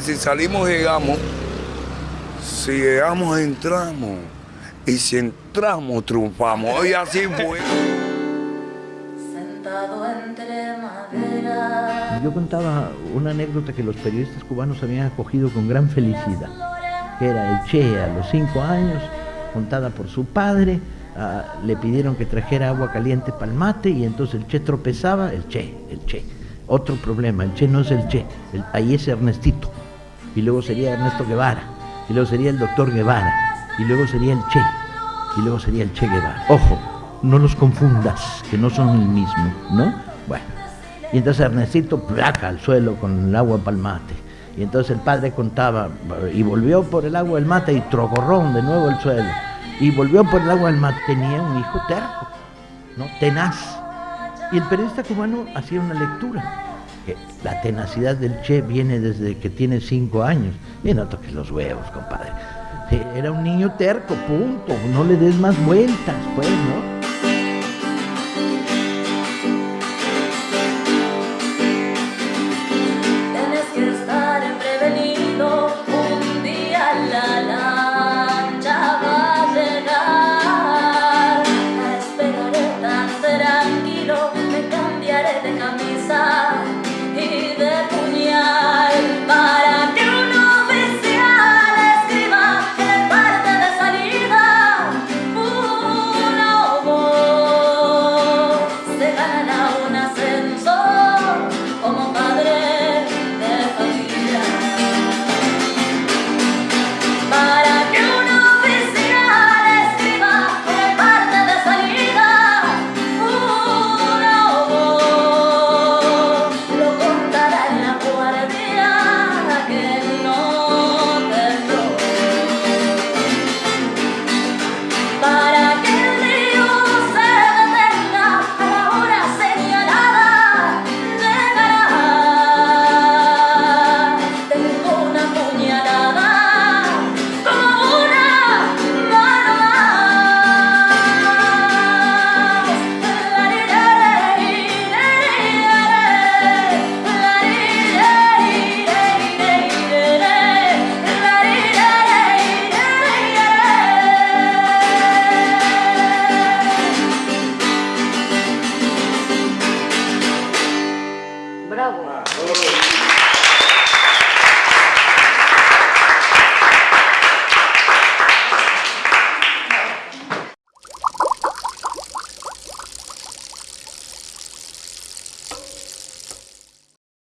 Si salimos, llegamos. Si llegamos, entramos. Y si entramos, triunfamos. Y así fue. Sentado entre madera. Yo contaba una anécdota que los periodistas cubanos habían acogido con gran felicidad, que era el Che a los cinco años, contada por su padre, ah, le pidieron que trajera agua caliente para el mate y entonces el Che tropezaba, el Che, el Che. Otro problema, el Che no es el Che, el- ahí es Ernestito, y luego sería Ernesto Guevara, y luego sería el doctor Guevara, y luego sería el Che, y luego sería el Che Guevara. Ojo, no los confundas, que no son el mismo, ¿no? Bueno, y entonces Ernestito placa al suelo con el agua para el mate. Y entonces el padre contaba, y volvió por el agua del mate y trocorrón de nuevo el suelo. Y volvió por el agua del mate, tenía un hijo terco, ¿no? Tenaz. Y el periodista cubano hacía una lectura. La tenacidad del Che viene desde que tiene cinco años. Y no toques los huevos, compadre. Sí, Era un niño terco, punto. No le des más vueltas, pues, ¿no? Bravo.